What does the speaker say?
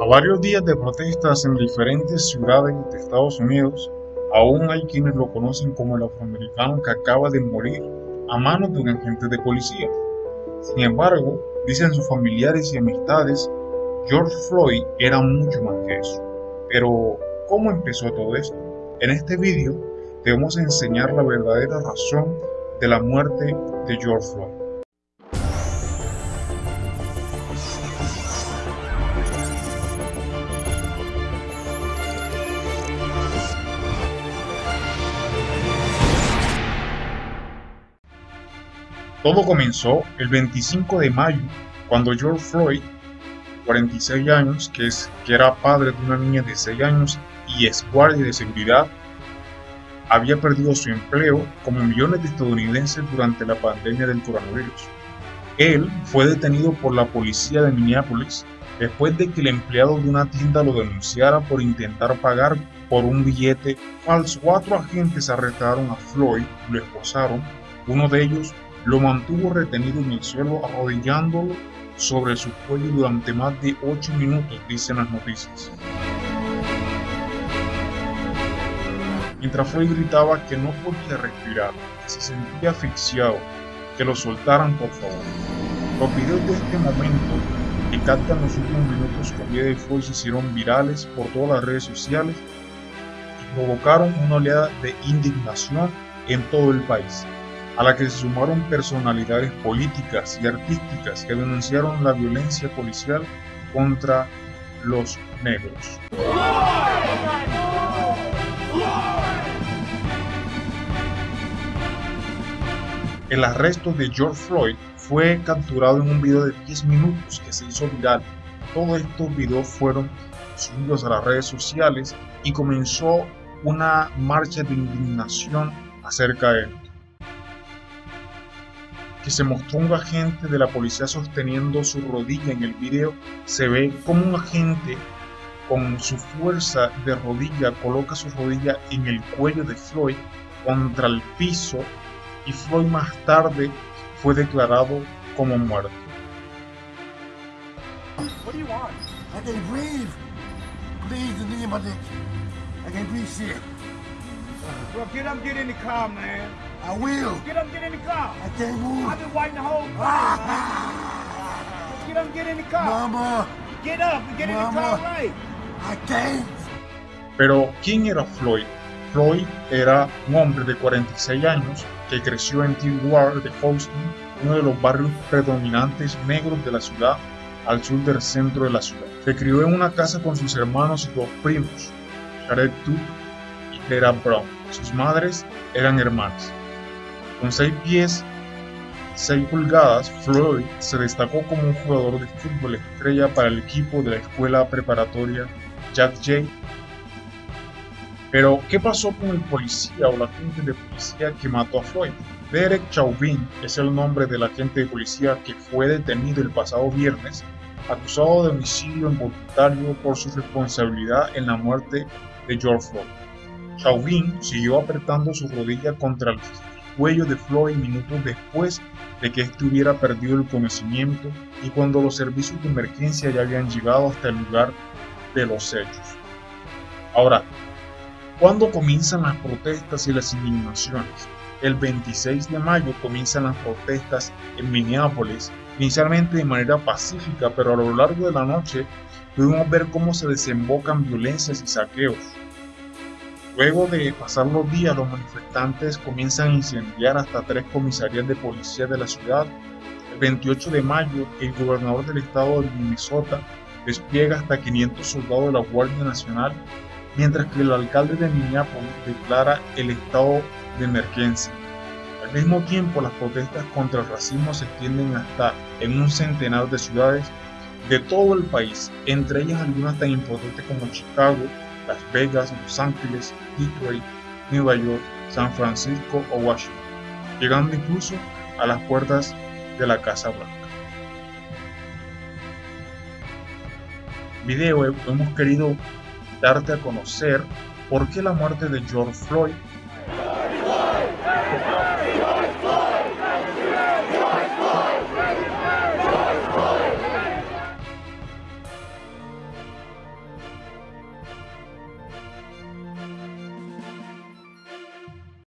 A varios días de protestas en diferentes ciudades de Estados Unidos, aún hay quienes lo conocen como el afroamericano que acaba de morir a manos de un agente de policía. Sin embargo, dicen sus familiares y amistades, George Floyd era mucho más que eso. Pero, ¿cómo empezó todo esto? En este vídeo a enseñar la verdadera razón de la muerte de George Floyd. Todo comenzó el 25 de mayo, cuando George Floyd, 46 años, que, es, que era padre de una niña de 6 años y es guardia de seguridad, había perdido su empleo como millones de estadounidenses durante la pandemia del coronavirus. Él fue detenido por la policía de Minneapolis después de que el empleado de una tienda lo denunciara por intentar pagar por un billete falso. Cuatro agentes arrestaron a Floyd, lo esposaron, uno de ellos lo mantuvo retenido en el suelo arrodillándolo sobre su cuello durante más de 8 minutos, dicen las noticias. Mientras Floyd gritaba que no podía respirar, que se sentía asfixiado, que lo soltaran por favor. Los videos de este momento que captan los últimos minutos con de Floyd se hicieron virales por todas las redes sociales y provocaron una oleada de indignación en todo el país a la que se sumaron personalidades políticas y artísticas que denunciaron la violencia policial contra los negros. El arresto de George Floyd fue capturado en un video de 10 minutos que se hizo viral. Todos estos videos fueron subidos a las redes sociales y comenzó una marcha de indignación acerca de él que se mostró un agente de la policía sosteniendo su rodilla en el video, se ve como un agente con su fuerza de rodilla coloca su rodilla en el cuello de Floyd contra el piso y Floyd más tarde fue declarado como muerto. What do you want? I can breathe. Please, the my dick. I can breathe shit. Well, get up, get in the car, man. I will. Get up, get in the car. I can't move. I've been waiting the whole car. get up, get in the car. Mama. Get up, get Mama. in the car right. I can't. Pero, ¿quién era Floyd? Floyd era un hombre de 46 años creció en Ward de Houston, uno de los barrios predominantes negros de la ciudad, al sur del centro de la ciudad. Se crió en una casa con sus hermanos y dos primos, Jared Duke y Tera Brown. Sus madres eran hermanas. Con 6 pies 6 pulgadas, Floyd se destacó como un jugador de fútbol estrella para el equipo de la escuela preparatoria Jack J. Pero, ¿qué pasó con el policía o la agente de policía que mató a Floyd? Derek Chauvin es el nombre del agente de policía que fue detenido el pasado viernes, acusado de homicidio involuntario por su responsabilidad en la muerte de George Floyd. Chauvin siguió apretando su rodilla contra el cuello de Floyd minutos después de que éste hubiera perdido el conocimiento y cuando los servicios de emergencia ya habían llegado hasta el lugar de los hechos. Ahora, ¿cuándo comienzan las protestas y las indignaciones? El 26 de mayo comienzan las protestas en Minneapolis, inicialmente de manera pacífica, pero a lo largo de la noche pudimos ver cómo se desembocan violencias y saqueos. Luego de pasar los días, los manifestantes comienzan a incendiar hasta tres comisarías de policía de la ciudad. El 28 de mayo, el gobernador del estado de Minnesota despliega hasta 500 soldados de la Guardia Nacional, mientras que el alcalde de Minneapolis declara el estado de emergencia. Al mismo tiempo, las protestas contra el racismo se extienden hasta en un centenar de ciudades de todo el país, entre ellas algunas tan importantes como Chicago, las Vegas, Los Ángeles, Detroit, Nueva York, San Francisco o Washington, llegando incluso a las puertas de la Casa Blanca. Video hemos querido darte a conocer por qué la muerte de George Floyd